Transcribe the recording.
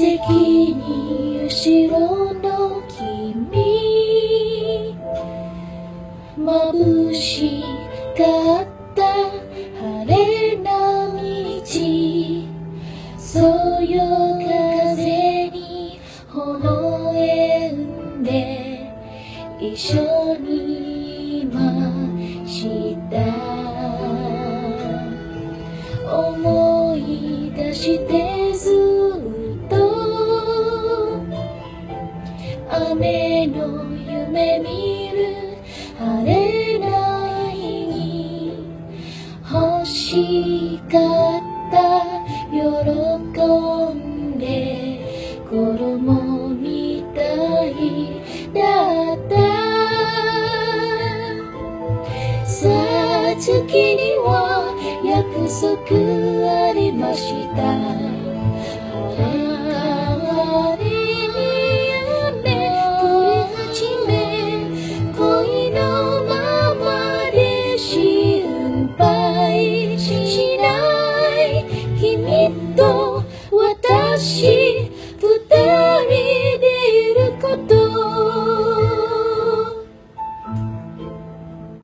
席に後ろの君眩しかった晴れな道そよ風に炎へんで一緒にいました思い出して雨の夢見る晴れないに欲しかった喜んで衣みたい。だったさあ月には約束ありましたっと私二人